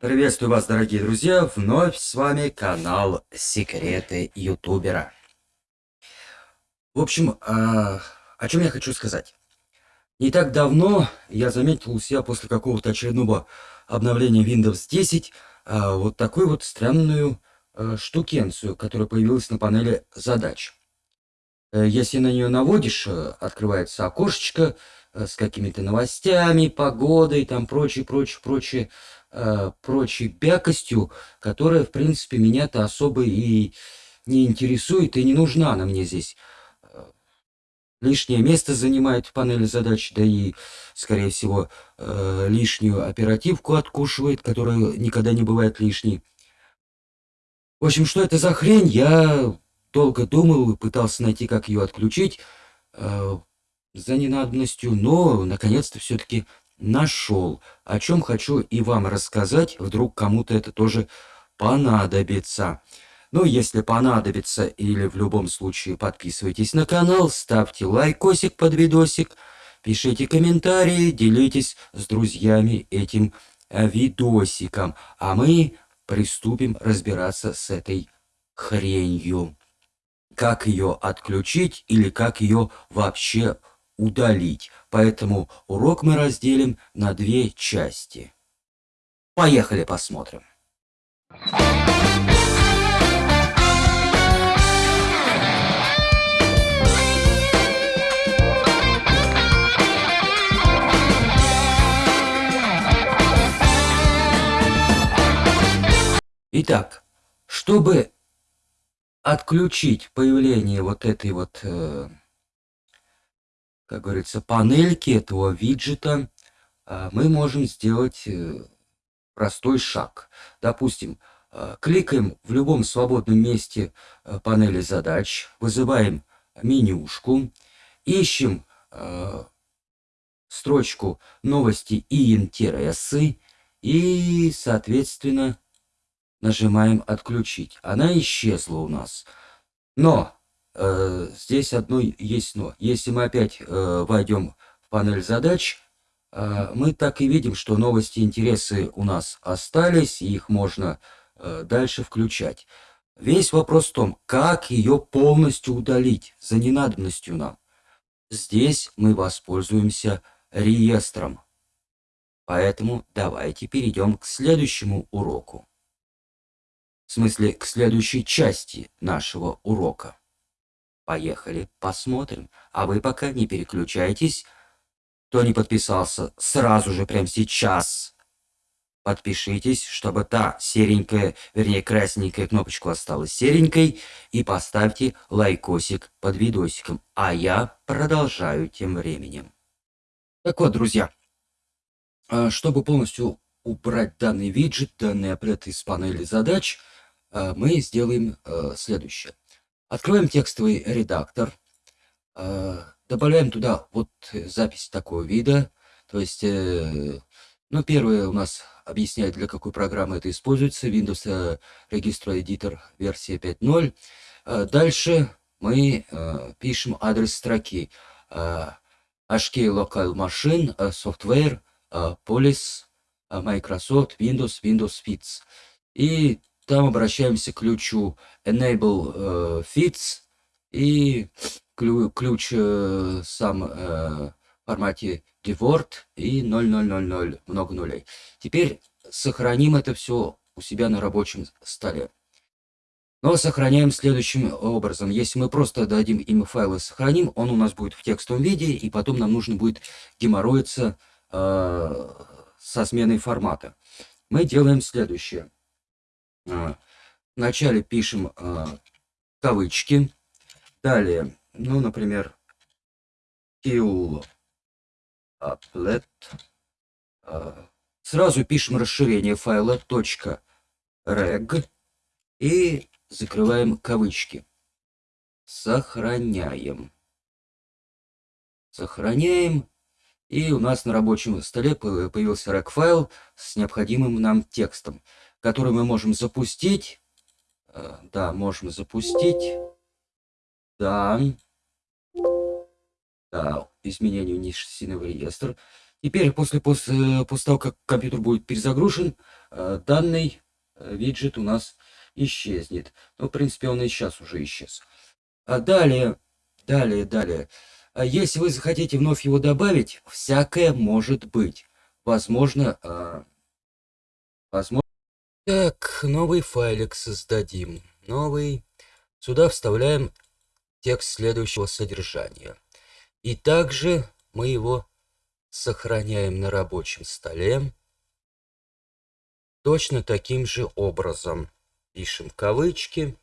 Приветствую вас, дорогие друзья! Вновь с вами канал Секреты Ютубера. В общем, а, о чем я хочу сказать. Не так давно я заметил у себя после какого-то очередного обновления Windows 10 а, вот такую вот странную а, штукенцию, которая появилась на панели задач. Э, если на нее наводишь, э, открывается окошечко э, с какими-то новостями, погодой, там прочее, прочее, прочее э, прочей бякостью, которая, в принципе, меня-то особо и не интересует и не нужна она мне здесь. Э, лишнее место занимает в панели задач, да и, скорее всего, э, лишнюю оперативку откушивает, которая никогда не бывает лишней. В общем, что это за хрень, я долго думал и пытался найти, как ее отключить э, за ненадобностью, но, наконец-то, все-таки нашел, о чем хочу и вам рассказать, вдруг кому-то это тоже понадобится. Ну, если понадобится или в любом случае подписывайтесь на канал, ставьте лайкосик под видосик, пишите комментарии, делитесь с друзьями этим э, видосиком. А мы приступим разбираться с этой хренью. Как ее отключить или как ее вообще удалить. Поэтому урок мы разделим на две части. Поехали посмотрим. Итак, чтобы отключить появление вот этой вот э, как говорится, панельки этого виджета а, мы можем сделать э, простой шаг. Допустим, а, кликаем в любом свободном месте э, панели задач, вызываем менюшку, ищем а, строчку новости и интересы и, соответственно, нажимаем отключить. Она исчезла у нас. Но здесь одно есть но. Если мы опять э, войдем в панель задач, э, мы так и видим, что новости и интересы у нас остались, и их можно э, дальше включать. Весь вопрос в том, как ее полностью удалить за ненадобностью нам. Здесь мы воспользуемся реестром. Поэтому давайте перейдем к следующему уроку. В смысле, к следующей части нашего урока. Поехали, посмотрим. А вы пока не переключайтесь. Кто не подписался, сразу же, прямо сейчас. Подпишитесь, чтобы та серенькая, вернее красненькая кнопочка осталась серенькой. И поставьте лайкосик под видосиком. А я продолжаю тем временем. Так вот, друзья. А, чтобы полностью убрать данный виджет, данный аппарат из панели задач, а, мы сделаем а, следующее. Откроем текстовый редактор. Э, добавляем туда вот запись такого вида. То есть, э, ну, первое у нас объясняет, для какой программы это используется. Windows Register Editor версия 5.0. Э, дальше мы пишем адрес строки. HK Local Machine, Software, Police, Microsoft, Windows, Windows Fits. И там обращаемся к ключу enable э, fits и ключ, ключ э, сам э, в формате devort и 0000, много нулей. Теперь сохраним это все у себя на рабочем столе. Но сохраняем следующим образом. Если мы просто дадим имя файла сохраним, он у нас будет в текстовом виде, и потом нам нужно будет геморроиться э, со сменой формата. Мы делаем следующее. А, вначале пишем а, кавычки. Далее, ну, например, kill applet. А, сразу пишем расширение файла .reg и закрываем кавычки. Сохраняем. Сохраняем. И у нас на рабочем столе появился reg файл с необходимым нам текстом который мы можем запустить. Э, да, можем запустить. Да. Да, изменению ниши реестр. Теперь после, после, после того, как компьютер будет перезагружен, э, данный э, виджет у нас исчезнет. Ну, в принципе, он и сейчас уже исчез. А далее, далее, далее. А если вы захотите вновь его добавить, всякое может быть. Возможно, возможно. Так, новый файлик создадим. Новый. Сюда вставляем текст следующего содержания. И также мы его сохраняем на рабочем столе. Точно таким же образом. Пишем кавычки.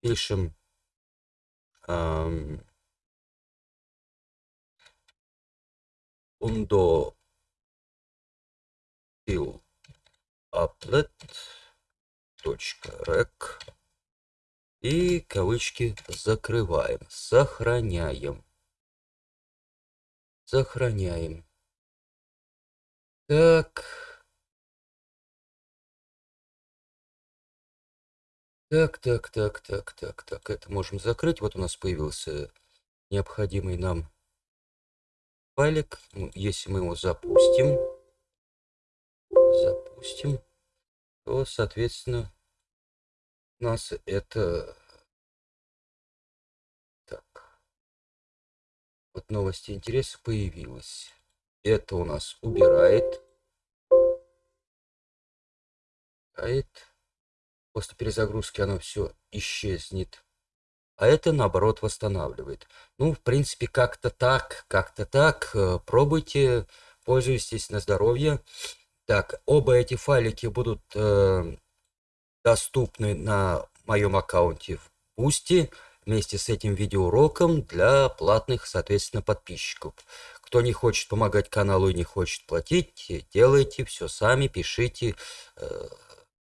Пишем эм, undo fill applet .rec и кавычки закрываем, сохраняем. Сохраняем. Так. Так, так, так, так, так, так. Это можем закрыть. Вот у нас появился необходимый нам файлик. Ну, если мы его запустим, запустим, то, соответственно, у нас это... Так. Вот новости интереса появилась. Это у нас убирает. Убирает. После перезагрузки оно все исчезнет. А это, наоборот, восстанавливает. Ну, в принципе, как-то так, как-то так. Э, пробуйте, пользуйтесь на здоровье. Так, оба эти файлики будут э, доступны на моем аккаунте в Boosty вместе с этим видеоуроком для платных, соответственно, подписчиков. Кто не хочет помогать каналу и не хочет платить, делайте все сами, пишите. Э,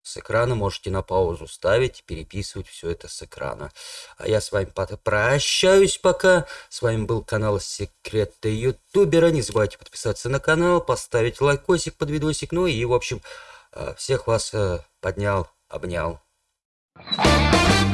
с экрана можете на паузу ставить, переписывать все это с экрана. А я с вами прощаюсь пока. С вами был канал Секреты Ютубера. Не забывайте подписаться на канал, поставить лайкосик под видосик. Ну и, в общем, э, всех вас э, поднял, обнял. Thank you.